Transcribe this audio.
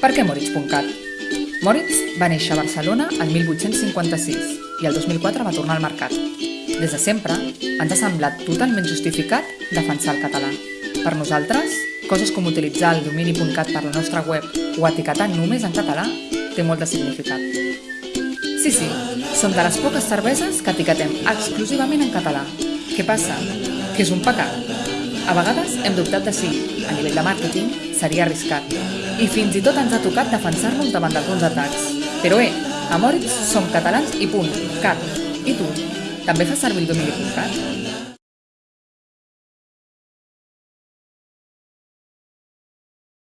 Per què Moritz.cat? Moritz va néixer a Barcelona el 1856 i el 2004 va tornar al mercat. Des de sempre ens ha semblat totalment justificat defensar el català. Per nosaltres, coses com utilitzar el domini.cat per la nostra web o etiquetar només en català té molt de significat. Sí, sí, som de les poques cerveses que etiquetem exclusivament en català. Què passa? Que és un pecat? A vegades hem dubtat de si, a nivell de màrqueting, seria arriscat. I fins i tot ens ha tocat defensar-nos davant d'alguns atacs. Però eh, a Moritz som catalans i punt, cat. I tu? També fas servir el domini.cat?